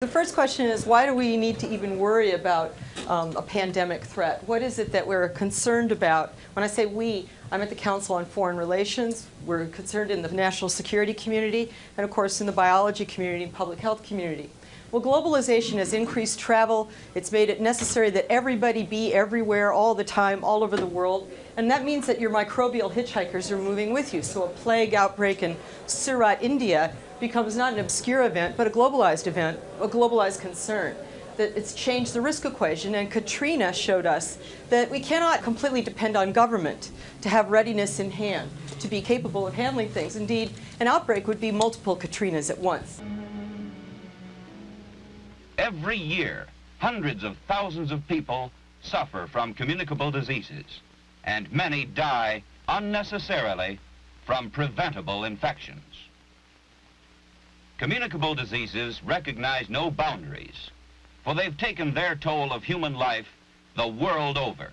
The first question is, why do we need to even worry about um, a pandemic threat? What is it that we're concerned about? When I say we, I'm at the Council on Foreign Relations. We're concerned in the national security community, and of course in the biology community and public health community. Well, globalization has increased travel. It's made it necessary that everybody be everywhere all the time, all over the world. And that means that your microbial hitchhikers are moving with you. So a plague outbreak in Surat, India becomes not an obscure event, but a globalized event, a globalized concern. That it's changed the risk equation, and Katrina showed us that we cannot completely depend on government to have readiness in hand, to be capable of handling things. Indeed, an outbreak would be multiple Katrinas at once. Every year, hundreds of thousands of people suffer from communicable diseases, and many die unnecessarily from preventable infections. Communicable diseases recognize no boundaries, for they've taken their toll of human life the world over.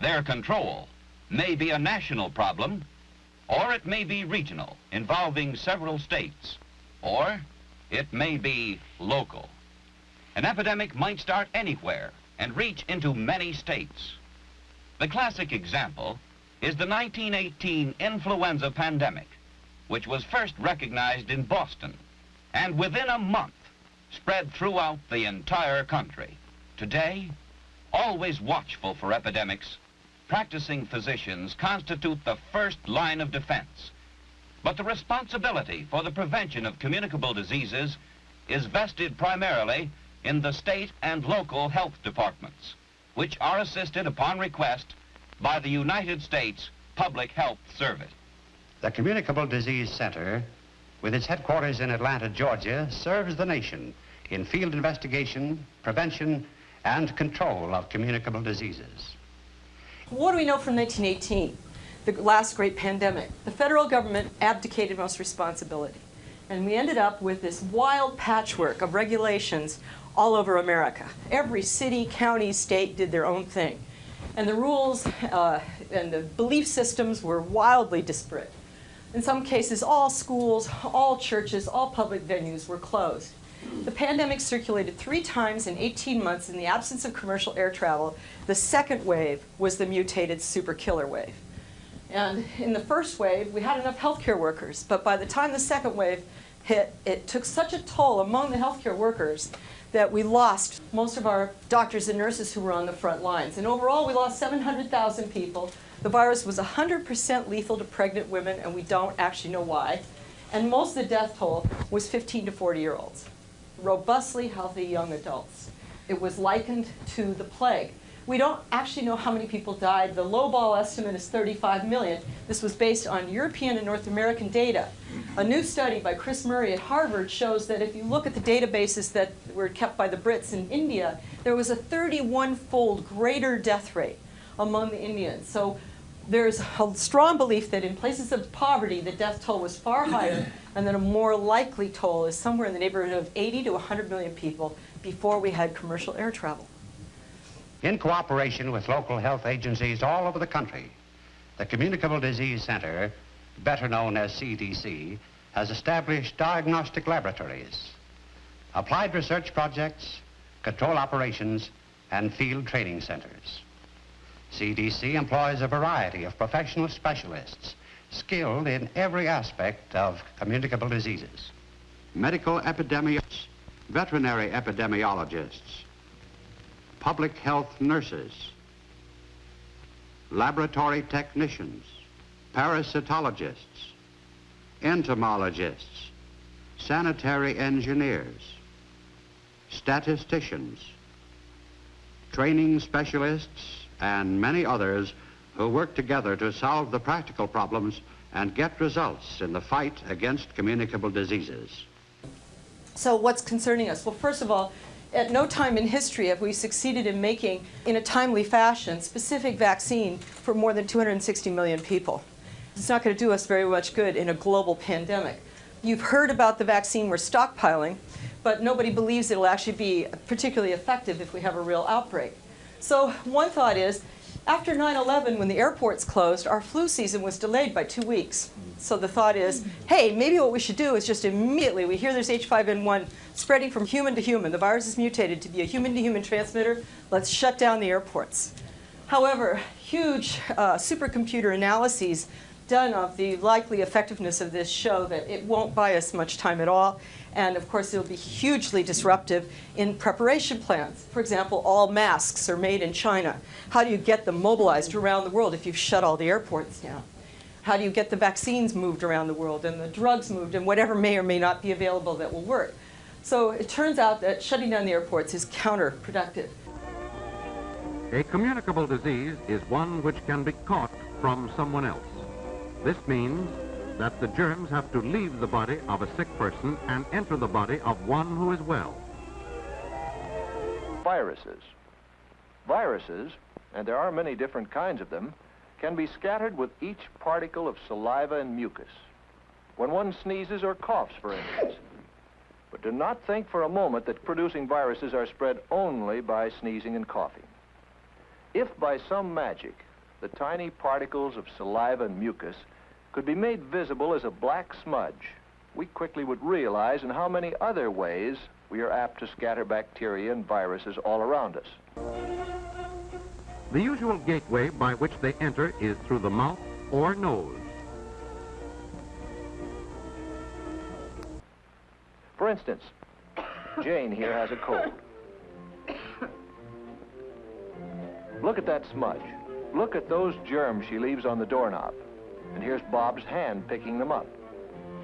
Their control may be a national problem, or it may be regional, involving several states, or it may be local. An epidemic might start anywhere and reach into many states. The classic example is the 1918 influenza pandemic, which was first recognized in Boston and within a month spread throughout the entire country. Today, always watchful for epidemics, practicing physicians constitute the first line of defense. But the responsibility for the prevention of communicable diseases is vested primarily in the state and local health departments, which are assisted upon request by the United States Public Health Service. The Communicable Disease Center with its headquarters in Atlanta, Georgia, serves the nation in field investigation, prevention, and control of communicable diseases. What do we know from 1918, the last great pandemic? The federal government abdicated most responsibility. And we ended up with this wild patchwork of regulations all over America. Every city, county, state did their own thing. And the rules uh, and the belief systems were wildly disparate. In some cases, all schools, all churches, all public venues were closed. The pandemic circulated three times in 18 months in the absence of commercial air travel. The second wave was the mutated super killer wave. And in the first wave, we had enough healthcare workers, but by the time the second wave hit, it took such a toll among the healthcare workers that we lost most of our doctors and nurses who were on the front lines. And overall, we lost 700,000 people the virus was 100% lethal to pregnant women, and we don't actually know why. And most of the death toll was 15 to 40 year olds, robustly healthy young adults. It was likened to the plague. We don't actually know how many people died. The lowball estimate is 35 million. This was based on European and North American data. A new study by Chris Murray at Harvard shows that if you look at the databases that were kept by the Brits in India, there was a 31-fold greater death rate among the Indians. So there's a strong belief that in places of poverty, the death toll was far higher, and that a more likely toll is somewhere in the neighborhood of 80 to 100 million people before we had commercial air travel. In cooperation with local health agencies all over the country, the Communicable Disease Center, better known as CDC, has established diagnostic laboratories, applied research projects, control operations, and field training centers. CDC employs a variety of professional specialists skilled in every aspect of communicable diseases. Medical epidemiologists, veterinary epidemiologists, public health nurses, laboratory technicians, parasitologists, entomologists, sanitary engineers, statisticians, training specialists, and many others who work together to solve the practical problems and get results in the fight against communicable diseases. So what's concerning us? Well, first of all, at no time in history have we succeeded in making, in a timely fashion, specific vaccine for more than 260 million people. It's not going to do us very much good in a global pandemic. You've heard about the vaccine we're stockpiling, but nobody believes it'll actually be particularly effective if we have a real outbreak. So one thought is, After 9-11, when the airports closed, our flu season was delayed by two weeks. So the thought is, hey, maybe what we should do is just immediately, we hear there's H5N1 spreading from human to human. The virus is mutated to be a human-to-human transmitter. Let's shut down the airports. However, huge uh, supercomputer analyses done of the likely effectiveness of this show that it won't buy us much time at all. And of course, it'll be hugely disruptive in preparation plans. For example, all masks are made in China. How do you get them mobilized around the world if you've shut all the airports down? How do you get the vaccines moved around the world and the drugs moved and whatever may or may not be available that will work? So it turns out that shutting down the airports is counterproductive. A communicable disease is one which can be caught from someone else. This means that the germs have to leave the body of a sick person and enter the body of one who is well. Viruses. Viruses, and there are many different kinds of them, can be scattered with each particle of saliva and mucus. When one sneezes or coughs, for instance. But do not think for a moment that producing viruses are spread only by sneezing and coughing. If by some magic the tiny particles of saliva and mucus could be made visible as a black smudge, we quickly would realize in how many other ways we are apt to scatter bacteria and viruses all around us. The usual gateway by which they enter is through the mouth or nose. For instance, Jane here has a cold. Look at that smudge. Look at those germs she leaves on the doorknob. And here's Bob's hand picking them up.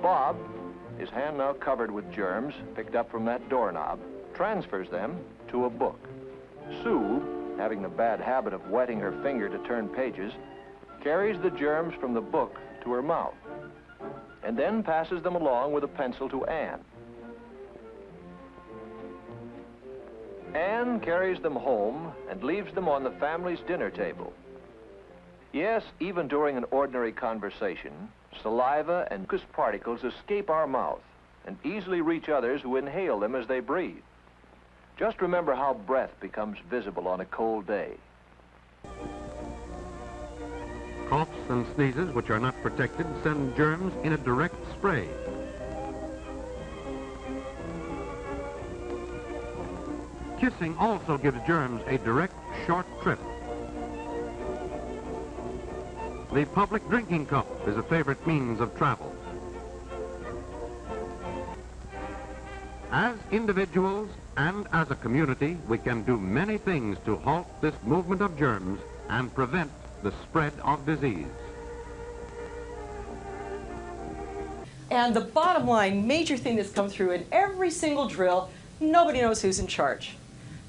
Bob, his hand now covered with germs picked up from that doorknob, transfers them to a book. Sue, having the bad habit of wetting her finger to turn pages, carries the germs from the book to her mouth, and then passes them along with a pencil to Anne. Anne carries them home and leaves them on the family's dinner table. Yes, even during an ordinary conversation, saliva and mucus particles escape our mouth and easily reach others who inhale them as they breathe. Just remember how breath becomes visible on a cold day. Coughs and sneezes, which are not protected, send germs in a direct spray. Kissing also gives germs a direct, short trip. The public drinking cup is a favorite means of travel. As individuals and as a community, we can do many things to halt this movement of germs and prevent the spread of disease. And the bottom line, major thing that's come through in every single drill, nobody knows who's in charge.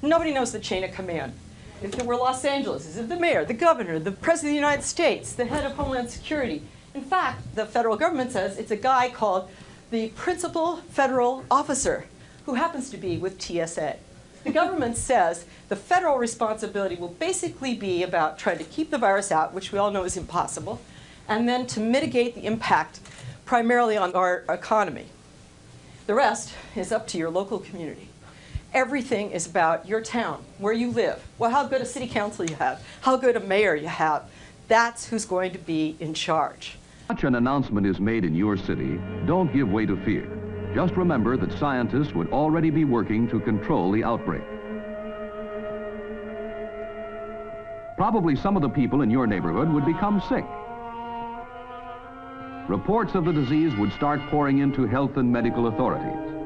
Nobody knows the chain of command. If it were Los Angeles, is it the mayor, the governor, the president of the United States, the head of Homeland Security? In fact, the federal government says it's a guy called the principal federal officer who happens to be with TSA. The government says the federal responsibility will basically be about trying to keep the virus out, which we all know is impossible, and then to mitigate the impact primarily on our economy. The rest is up to your local community. Everything is about your town, where you live, well, how good a city council you have, how good a mayor you have. That's who's going to be in charge. Such an announcement is made in your city, don't give way to fear. Just remember that scientists would already be working to control the outbreak. Probably some of the people in your neighborhood would become sick. Reports of the disease would start pouring into health and medical authorities.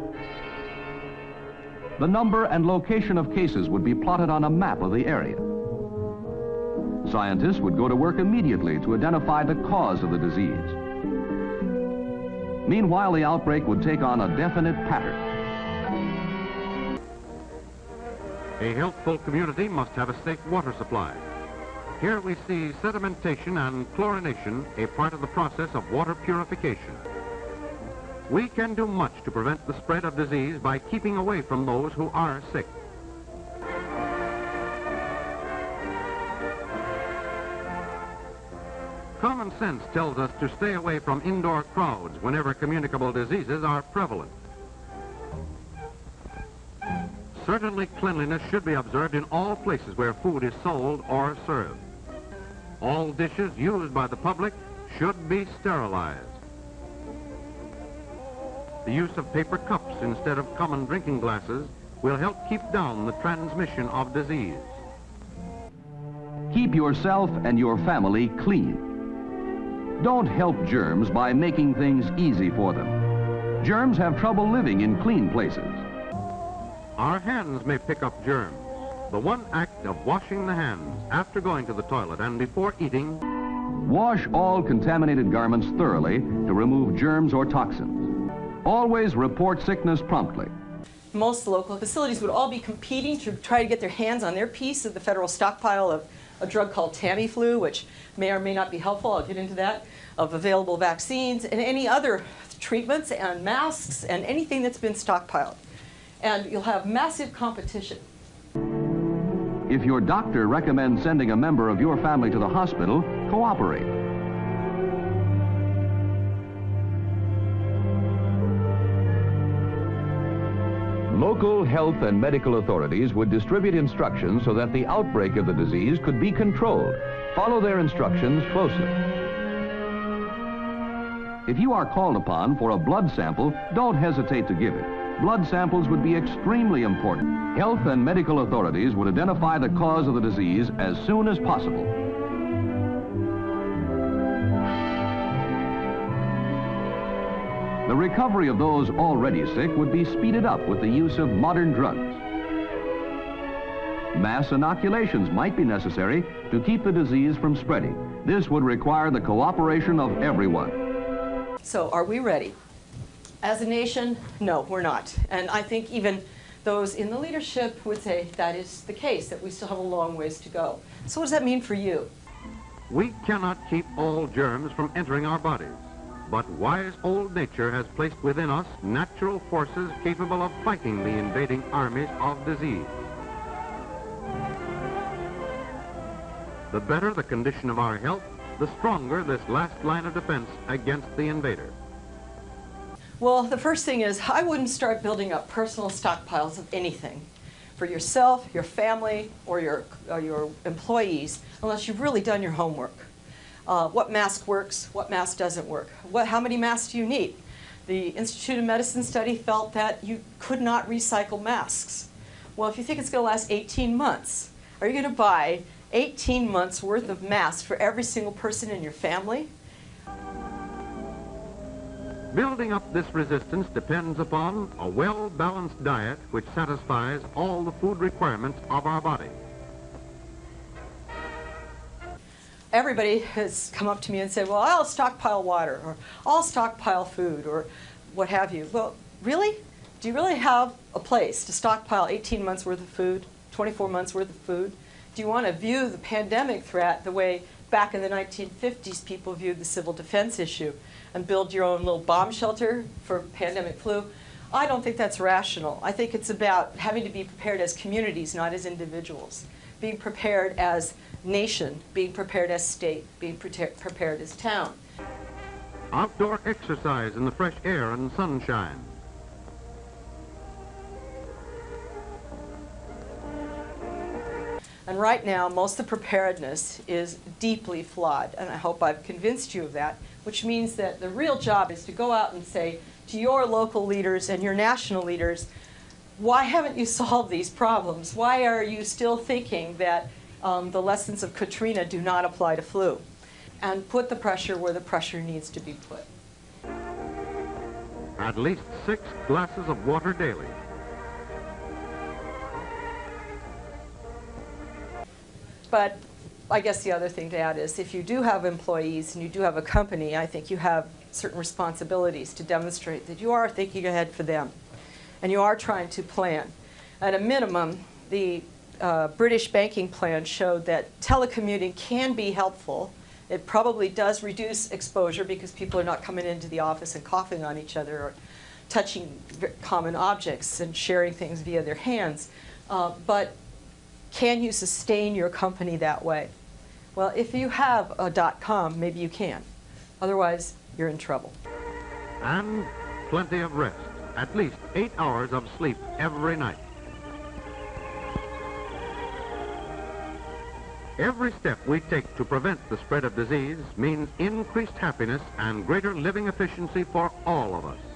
The number and location of cases would be plotted on a map of the area. Scientists would go to work immediately to identify the cause of the disease. Meanwhile, the outbreak would take on a definite pattern. A healthful community must have a safe water supply. Here we see sedimentation and chlorination, a part of the process of water purification. We can do much to prevent the spread of disease by keeping away from those who are sick. Common sense tells us to stay away from indoor crowds whenever communicable diseases are prevalent. Certainly cleanliness should be observed in all places where food is sold or served. All dishes used by the public should be sterilized. The use of paper cups instead of common drinking glasses will help keep down the transmission of disease. Keep yourself and your family clean. Don't help germs by making things easy for them. Germs have trouble living in clean places. Our hands may pick up germs. The one act of washing the hands after going to the toilet and before eating. Wash all contaminated garments thoroughly to remove germs or toxins. Always report sickness promptly. Most local facilities would all be competing to try to get their hands on their piece of the federal stockpile of a drug called Tamiflu, which may or may not be helpful, I'll get into that, of available vaccines and any other treatments and masks and anything that's been stockpiled. And you'll have massive competition. If your doctor recommends sending a member of your family to the hospital, cooperate. Local health and medical authorities would distribute instructions so that the outbreak of the disease could be controlled. Follow their instructions closely. If you are called upon for a blood sample, don't hesitate to give it blood samples would be extremely important. Health and medical authorities would identify the cause of the disease as soon as possible. Recovery of those already sick would be speeded up with the use of modern drugs. Mass inoculations might be necessary to keep the disease from spreading. This would require the cooperation of everyone. So are we ready? As a nation, no, we're not. And I think even those in the leadership would say that is the case, that we still have a long ways to go. So what does that mean for you? We cannot keep all germs from entering our bodies, but wise old nature has placed within us natural forces capable of fighting the invading armies of disease. The better the condition of our health, the stronger this last line of defense against the invader. Well, the first thing is I wouldn't start building up personal stockpiles of anything for yourself, your family, or your, or your employees unless you've really done your homework. Uh, what mask works, what mask doesn't work, what, how many masks do you need? The Institute of Medicine study felt that you could not recycle masks. Well, if you think it's going to last 18 months, are you going to buy 18 months worth of masks for every single person in your family? Building up this resistance depends upon a well-balanced diet which satisfies all the food requirements of our body. Everybody has come up to me and said, well, I'll stockpile water, or I'll stockpile food, or what have you. Well, really? Do you really have a place to stockpile 18 months worth of food, 24 months worth of food? Do you want to view the pandemic threat the way back in the 1950s people viewed the civil defense issue? and build your own little bomb shelter for pandemic flu. I don't think that's rational. I think it's about having to be prepared as communities, not as individuals. Being prepared as nation, being prepared as state, being prepared as town. Outdoor exercise in the fresh air and sunshine. And right now, most of the preparedness is deeply flawed, and I hope I've convinced you of that which means that the real job is to go out and say to your local leaders and your national leaders, why haven't you solved these problems? Why are you still thinking that um, the lessons of Katrina do not apply to flu? And put the pressure where the pressure needs to be put. At least six glasses of water daily. But I guess the other thing to add is if you do have employees and you do have a company, I think you have certain responsibilities to demonstrate that you are thinking ahead for them and you are trying to plan. At a minimum, the uh, British banking plan showed that telecommuting can be helpful. It probably does reduce exposure because people are not coming into the office and coughing on each other or touching common objects and sharing things via their hands. Uh, but can you sustain your company that way? Well, if you have a dot .com, maybe you can. Otherwise, you're in trouble. And plenty of rest. At least eight hours of sleep every night. Every step we take to prevent the spread of disease means increased happiness and greater living efficiency for all of us.